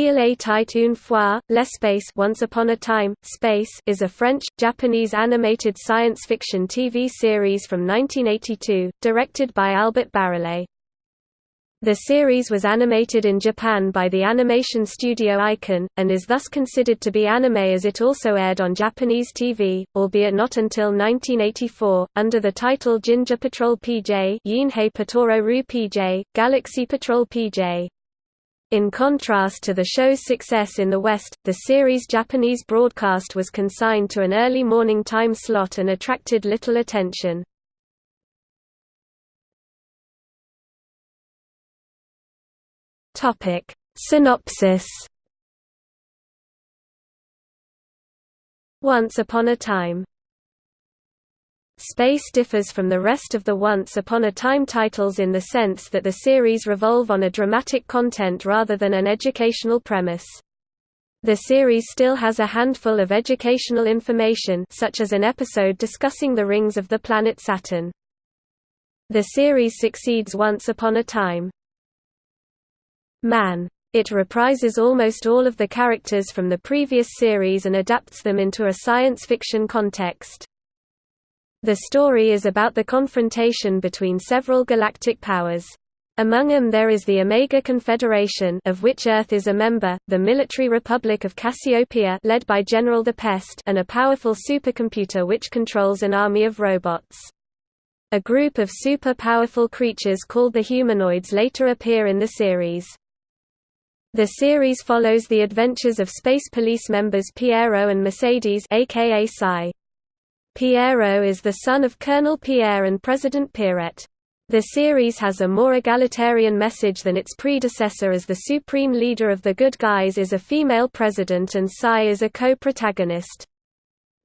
Il était une fois, l'espace Once Upon a Time, Space is a French, Japanese animated science fiction TV series from 1982, directed by Albert Barillé. The series was animated in Japan by the animation studio Eiken, and is thus considered to be anime as it also aired on Japanese TV, albeit not until 1984, under the title Jinja Patrol PJ Yinhei Patoro Ru PJ, Galaxy Patrol PJ. In contrast to the show's success in the West, the series' Japanese broadcast was consigned to an early morning time slot and attracted little attention. Synopsis Once Upon a Time Space differs from the rest of the Once Upon a Time titles in the sense that the series revolve on a dramatic content rather than an educational premise. The series still has a handful of educational information such as an episode discussing the rings of the planet Saturn. The series succeeds Once Upon a Time. Man. It reprises almost all of the characters from the previous series and adapts them into a science fiction context. The story is about the confrontation between several galactic powers. Among them there is the Omega Confederation of which Earth is a member, the Military Republic of Cassiopeia led by General the Pest and a powerful supercomputer which controls an army of robots. A group of super-powerful creatures called the humanoids later appear in the series. The series follows the adventures of Space Police members Piero and Mercedes aka Psi. Piero is the son of Colonel Pierre and President Pierrette. The series has a more egalitarian message than its predecessor as the supreme leader of the good guys is a female president and Psi is a co-protagonist.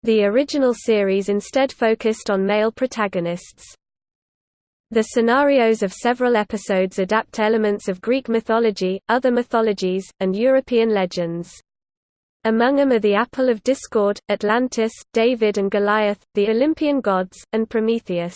The original series instead focused on male protagonists. The scenarios of several episodes adapt elements of Greek mythology, other mythologies, and European legends. Among them are the Apple of Discord, Atlantis, David and Goliath, the Olympian gods, and Prometheus.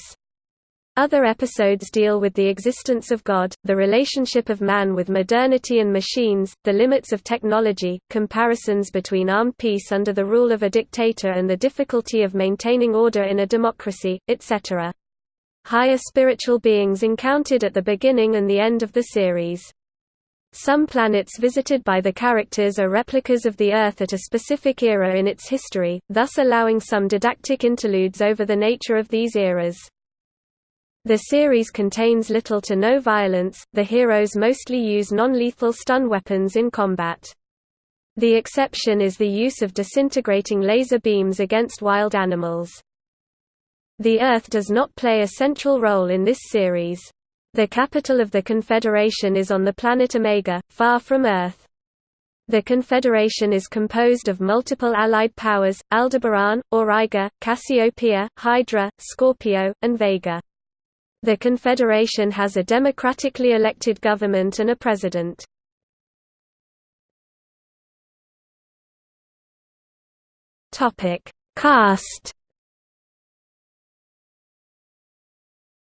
Other episodes deal with the existence of God, the relationship of man with modernity and machines, the limits of technology, comparisons between armed peace under the rule of a dictator and the difficulty of maintaining order in a democracy, etc. Higher spiritual beings encountered at the beginning and the end of the series. Some planets visited by the characters are replicas of the Earth at a specific era in its history, thus allowing some didactic interludes over the nature of these eras. The series contains little to no violence, the heroes mostly use non-lethal stun weapons in combat. The exception is the use of disintegrating laser beams against wild animals. The Earth does not play a central role in this series. The capital of the Confederation is on the planet Omega, far from Earth. The Confederation is composed of multiple allied powers, Aldebaran, Auriga, Cassiopeia, Hydra, Scorpio, and Vega. The Confederation has a democratically elected government and a president. Cast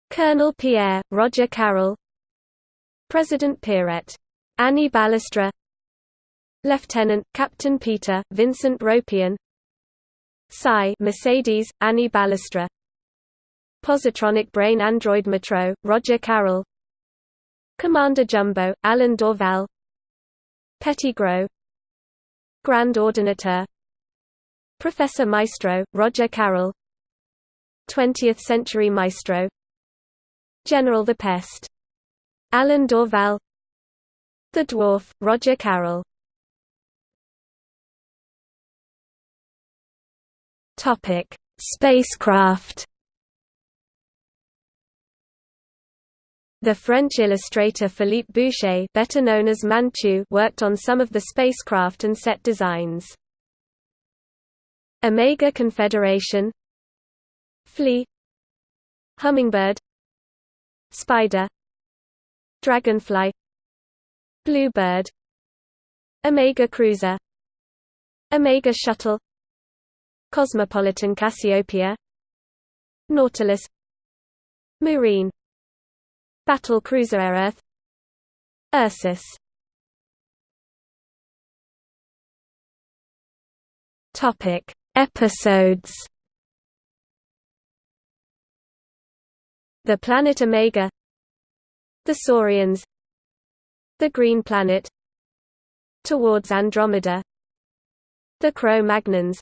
Colonel Pierre, Roger Carel. President Pierrette. Annie Balestra Lieutenant, Captain Peter, Vincent Ropion. Psi Mercedes, Annie Balestra Positronic Brain Android Metro, Roger Carel. Commander Jumbo, Alain Dorval. Petit Gros. Grand Ordinateur. Professor Maestro, Roger Carel. 20th Century Maestro General the Pest. Alain Dorval. The Dwarf, Roger Carel. Topic. Spacecraft. The French illustrator Philippe Bouchet better known as Manchu worked on some of the spacecraft and set designs. Omega Confederation. Flea. Hummingbird Spider Dragonfly Bluebird Omega Cruiser Omega Shuttle Cosmopolitan Cassiopeia Nautilus Marine Battle Cruiser Earth Ursus. Topic Episodes. The planet Omega, the Saurians, the Green Planet, towards Andromeda, the Cro-Magnons,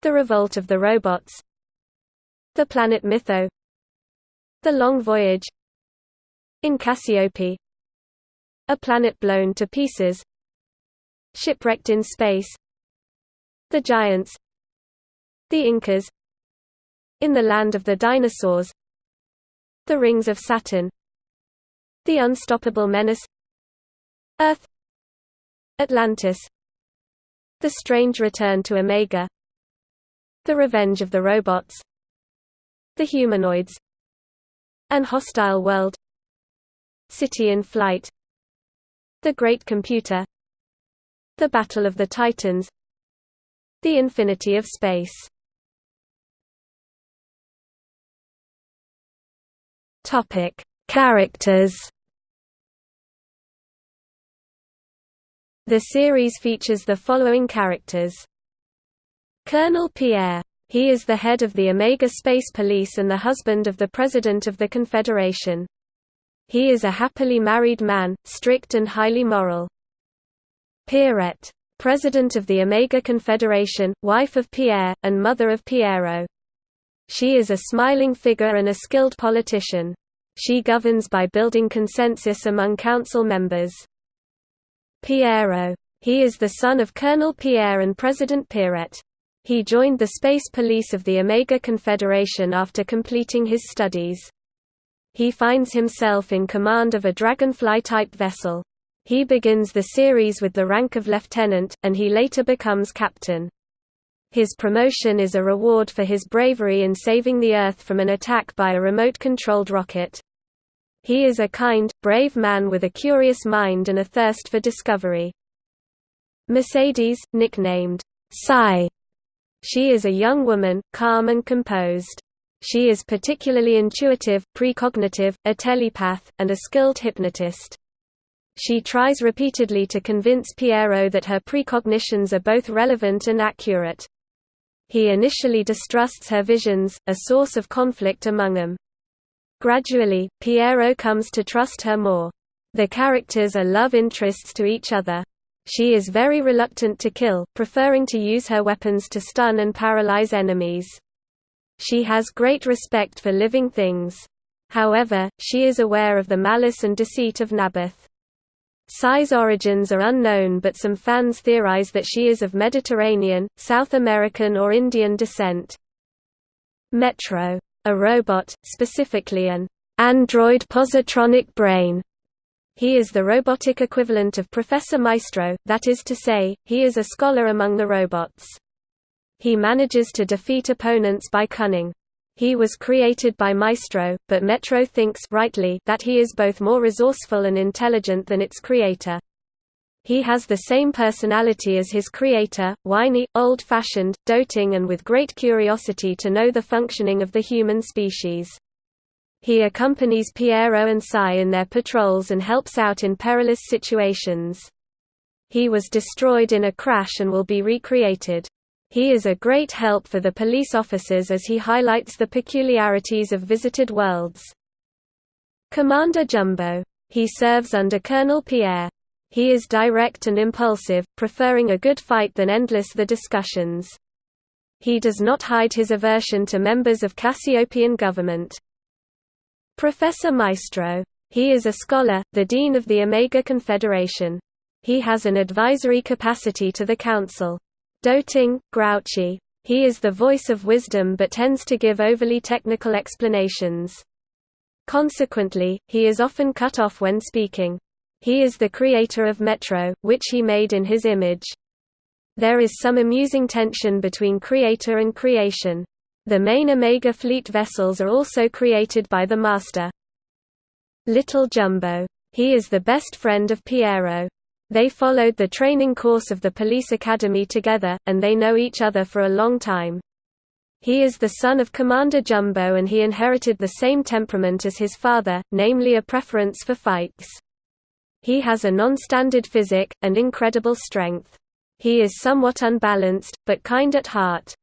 the Revolt of the Robots, the planet Mytho, the Long Voyage, in Cassiope, a planet blown to pieces, shipwrecked in space, the Giants, the Incas, in the land of the dinosaurs, the Rings of Saturn, the Unstoppable Menace, Earth, Atlantis, the Strange Return to Omega, the Revenge of the Robots, the Humanoids, An Hostile World, City in Flight, the Great Computer, the Battle of the Titans, the Infinity of Space. Topic: Characters. The series features the following characters. Colonel Pierre. He is the head of the Omega Space Police and the husband of the President of the Confederation. He is a happily married man, strict and highly moral. Pierrette. President of the Omega Confederation, wife of Pierre, and mother of Piero. She is a smiling figure and a skilled politician. She governs by building consensus among council members. Piero. He is the son of Colonel Pierre and President Pierrette. He joined the Space Police of the Omega Confederation after completing his studies. He finds himself in command of a Dragonfly-type vessel. He begins the series with the rank of lieutenant, and he later becomes captain. His promotion is a reward for his bravery in saving the Earth from an attack by a remote-controlled rocket. He is a kind, brave man with a curious mind and a thirst for discovery. Mercedes, nicknamed Psi. She is a young woman, calm and composed. She is particularly intuitive, precognitive, a telepath, and a skilled hypnotist. She tries repeatedly to convince Piero that her precognitions are both relevant and accurate. He initially distrusts her visions, a source of conflict among them. Gradually, Piero comes to trust her more. The characters are love interests to each other. She is very reluctant to kill, preferring to use her weapons to stun and paralyze enemies. She has great respect for living things. However, she is aware of the malice and deceit of Naboth. Psi's origins are unknown but some fans theorize that she is of Mediterranean, South American or Indian descent. Metro. A robot, specifically an android positronic brain. He is the robotic equivalent of Professor Maestro, that is to say, he is a scholar among the robots. He manages to defeat opponents by cunning. He was created by Maestro, but Metro thinks rightly that he is both more resourceful and intelligent than its creator. He has the same personality as his creator, whiny, old-fashioned, doting and with great curiosity to know the functioning of the human species. He accompanies Piero and Psi in their patrols and helps out in perilous situations. He was destroyed in a crash and will be recreated. He is a great help for the police officers as he highlights the peculiarities of visited worlds. Commander Jumbo. He serves under Colonel Pierre. He is direct and impulsive, preferring a good fight than endless the discussions. He does not hide his aversion to members of Cassiopeian government. Professor Maestro. He is a scholar, the dean of the Omega Confederation. He has an advisory capacity to the Council. Doting, grouchy. He is the voice of wisdom but tends to give overly technical explanations. Consequently, he is often cut off when speaking. He is the creator of Metro, which he made in his image. There is some amusing tension between creator and creation. The main Omega fleet vessels are also created by the Master. Little Jumbo. He is the best friend of Piero. They followed the training course of the police academy together, and they know each other for a long time. He is the son of Commander Jumbo and he inherited the same temperament as his father, namely a preference for fights. He has a non-standard physique, and incredible strength. He is somewhat unbalanced, but kind at heart.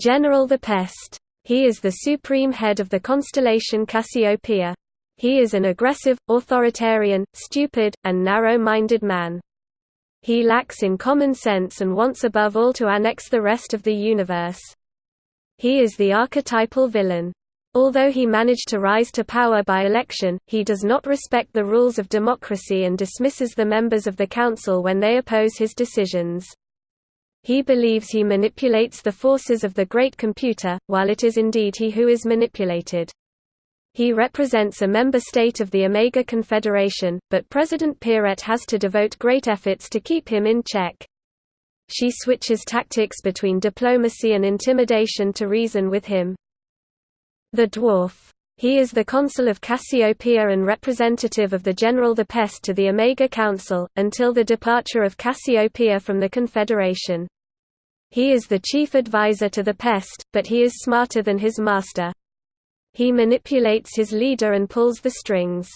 General the Pest. He is the supreme head of the constellation Cassiopeia. He is an aggressive, authoritarian, stupid, and narrow-minded man. He lacks in common sense and wants above all to annex the rest of the universe. He is the archetypal villain. Although he managed to rise to power by election, he does not respect the rules of democracy and dismisses the members of the council when they oppose his decisions. He believes he manipulates the forces of the great computer, while it is indeed he who is manipulated. He represents a member state of the Omega Confederation, but President Pierrette has to devote great efforts to keep him in check. She switches tactics between diplomacy and intimidation to reason with him. The Dwarf. He is the consul of Cassiopeia and representative of the General the Pest to the Omega Council, until the departure of Cassiopeia from the Confederation. He is the chief advisor to the Pest, but he is smarter than his master. He manipulates his leader and pulls the strings.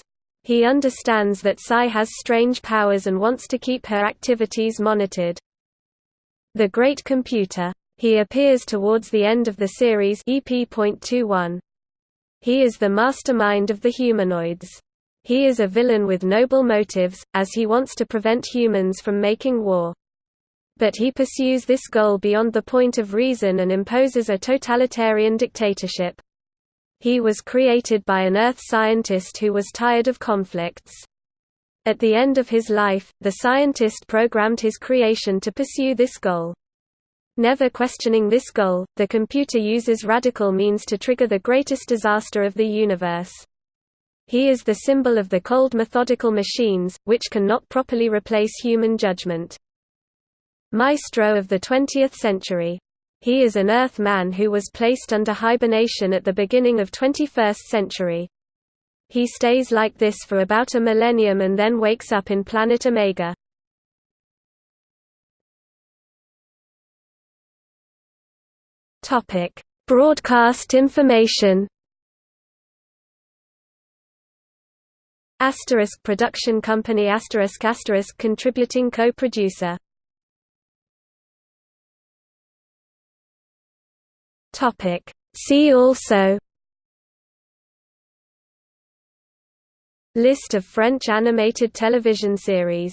He understands that Psi has strange powers and wants to keep her activities monitored. The Great Computer. He appears towards the end of the series EP.21. He is the mastermind of the humanoids. He is a villain with noble motives, as he wants to prevent humans from making war. But he pursues this goal beyond the point of reason and imposes a totalitarian dictatorship. He was created by an Earth scientist who was tired of conflicts. At the end of his life, the scientist programmed his creation to pursue this goal. Never questioning this goal, the computer uses radical means to trigger the greatest disaster of the universe. He is the symbol of the cold methodical machines, which cannot properly replace human judgment. Maestro of the 20th century he is an Earth man who was placed under hibernation at the beginning of 21st century. He stays like this for about a millennium and then wakes up in planet Omega. Topic: Broadcast information. Asterisk production company asterisk asterisk contributing co-producer Topic. See also List of French animated television series